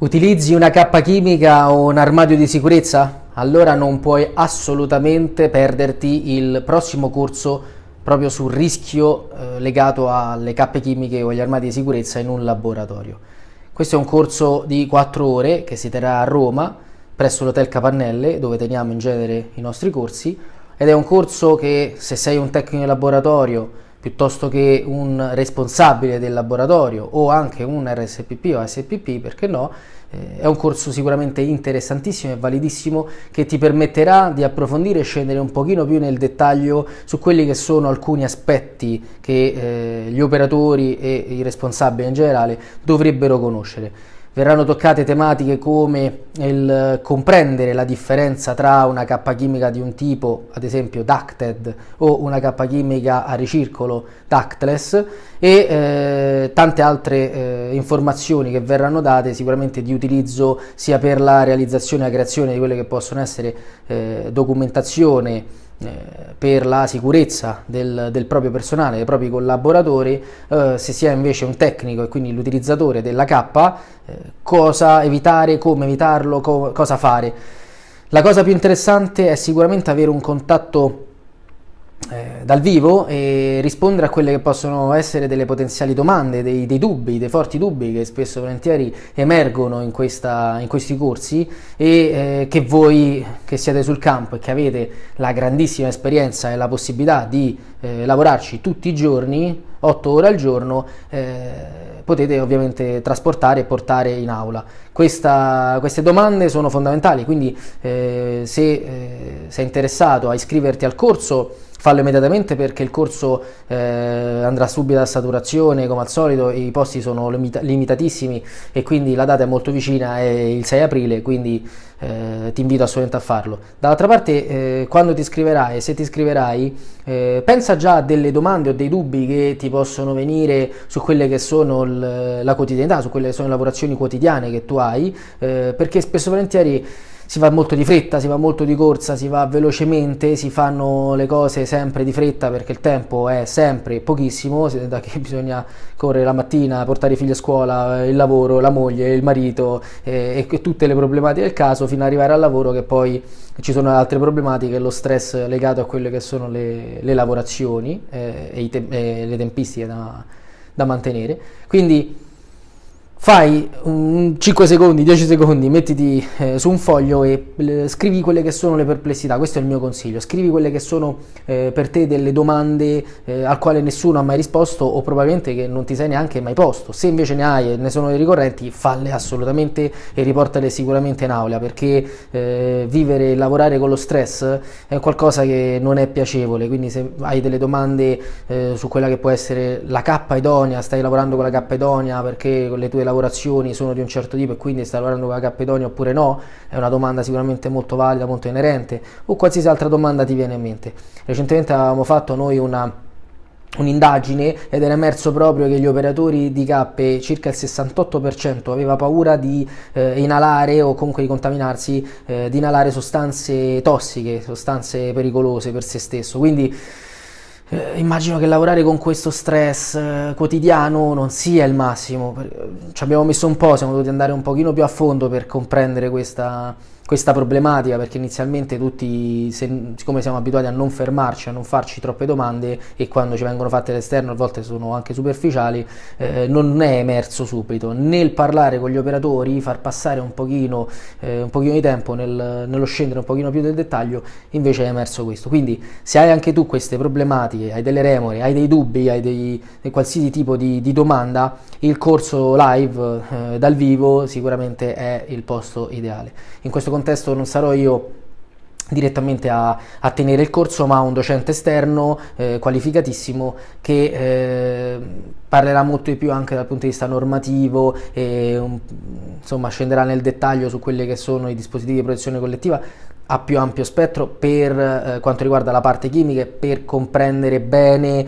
Utilizzi una cappa chimica o un armadio di sicurezza? Allora non puoi assolutamente perderti il prossimo corso proprio sul rischio eh, legato alle cappe chimiche o agli armadi di sicurezza in un laboratorio. Questo è un corso di 4 ore che si terrà a Roma presso l'Hotel Capannelle dove teniamo in genere i nostri corsi ed è un corso che se sei un tecnico di laboratorio piuttosto che un responsabile del laboratorio o anche un RSPP o SPP, perché no, eh, è un corso sicuramente interessantissimo e validissimo che ti permetterà di approfondire e scendere un pochino più nel dettaglio su quelli che sono alcuni aspetti che eh, gli operatori e i responsabili in generale dovrebbero conoscere verranno toccate tematiche come il comprendere la differenza tra una cappa chimica di un tipo, ad esempio ducted, o una cappa chimica a ricircolo ductless e eh, tante altre eh, informazioni che verranno date sicuramente di utilizzo sia per la realizzazione e la creazione di quelle che possono essere eh, documentazione eh, per la sicurezza del, del, proprio personale, dei propri collaboratori, eh, se si è invece un tecnico e quindi l'utilizzatore della K, eh, cosa evitare, come evitarlo, co cosa fare. La cosa più interessante è sicuramente avere un contatto eh, dal vivo e rispondere a quelle che possono essere delle potenziali domande, dei, dei dubbi, dei forti dubbi che spesso e volentieri emergono in, questa, in questi corsi e eh, che voi che siete sul campo e che avete la grandissima esperienza e la possibilità di eh, lavorarci tutti i giorni, 8 ore al giorno, eh, potete ovviamente trasportare e portare in aula. Questa, queste domande sono fondamentali, quindi eh, se sei interessato a iscriverti al corso, fallo immediatamente perché il corso eh, andrà subito a saturazione come al solito, i posti sono limita limitatissimi e quindi la data è molto vicina, è il 6 aprile, quindi eh, ti invito assolutamente a farlo. Dall'altra parte, eh, quando ti iscriverai, se ti iscriverai, eh, pensa già a delle domande o dei dubbi che ti possono venire su quelle che sono la quotidianità, su quelle che sono le lavorazioni quotidiane che tu hai, eh, perché spesso e volentieri si va molto di fretta, si va molto di corsa, si va velocemente, si fanno le cose sempre di fretta perché il tempo è sempre pochissimo, da che bisogna correre la mattina, portare i figli a scuola, il lavoro, la moglie, il marito eh, e tutte le problematiche del caso fino ad arrivare al lavoro che poi ci sono altre problematiche, lo stress legato a quelle che sono le, le lavorazioni eh, e, te e, le tempistiche da, da mantenere. Quindi fai un 5 secondi, 10 secondi, mettiti eh, su un foglio e eh, scrivi quelle che sono le perplessità, questo è il mio consiglio, scrivi quelle che sono eh, per te delle domande eh, al quale nessuno ha mai risposto o probabilmente che non ti sei neanche mai posto, se invece ne hai e ne sono ricorrenti falle assolutamente e riportale sicuramente in aula perché eh, vivere e lavorare con lo stress è qualcosa che non è piacevole, quindi se hai delle domande eh, su quella che può essere la K idonea, stai lavorando con la K idonea perché le tue lavorazioni sono di un certo tipo e quindi stai lavorando con la Cappedonia oppure no, è una domanda sicuramente molto valida, molto inerente, o qualsiasi altra domanda ti viene in mente. Recentemente avevamo fatto noi una un'indagine ed era emerso proprio che gli operatori di cappe, circa il 68% aveva paura di eh, inalare o comunque di contaminarsi, eh, di inalare sostanze tossiche, sostanze pericolose per se stesso. Quindi eh, immagino che lavorare con questo stress eh, quotidiano non sia il massimo. Ci abbiamo messo un po', siamo dovuti andare un pochino più a fondo per comprendere questa, questa problematica perché inizialmente tutti, se, siccome siamo abituati a non fermarci, a non farci troppe domande e quando ci vengono fatte all'esterno a volte sono anche superficiali, eh, non è emerso subito. Nel parlare con gli operatori, far passare un pochino, eh, un pochino di tempo nel, nello scendere un pochino più del dettaglio, invece è emerso questo. Quindi se hai anche tu queste problematiche, hai delle remore, hai dei dubbi, hai dei, dei qualsiasi tipo di, di, domanda, il corso live eh, dal vivo sicuramente è il posto ideale. In questo contesto non sarò io direttamente a, a, tenere il corso ma un docente esterno eh, qualificatissimo che eh, parlerà molto di più anche dal punto di vista normativo e um, insomma scenderà nel dettaglio su quelli che sono i dispositivi di protezione collettiva a più ampio spettro per eh, quanto riguarda la parte chimica per comprendere bene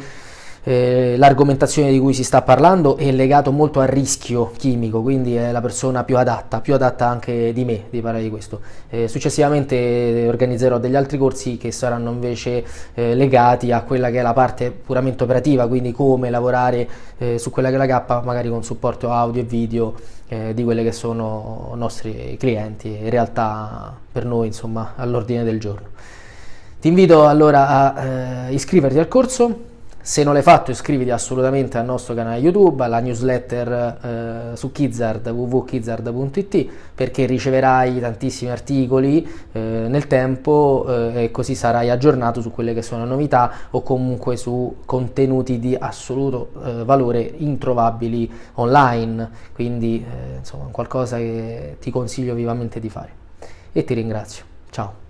eh, l'argomentazione di cui si sta parlando è legato molto al rischio chimico, quindi è la persona più adatta, più adatta anche di me di parlare di questo. Eh, successivamente organizzerò degli altri corsi che saranno invece eh, legati a quella che è la parte puramente operativa, quindi come lavorare eh, su quella che è la K, magari con supporto audio e video eh, di quelli che sono i nostri clienti, in realtà per noi insomma all'ordine del giorno. Ti invito allora a eh, iscriverti al corso, se non l'hai fatto iscriviti assolutamente al nostro canale YouTube, alla newsletter eh, su Kizzard, www.kizzard.it perché riceverai tantissimi articoli eh, nel tempo eh, e così sarai aggiornato su quelle che sono novità o comunque su contenuti di assoluto eh, valore introvabili online, quindi eh, insomma qualcosa che ti consiglio vivamente di fare. E ti ringrazio. Ciao.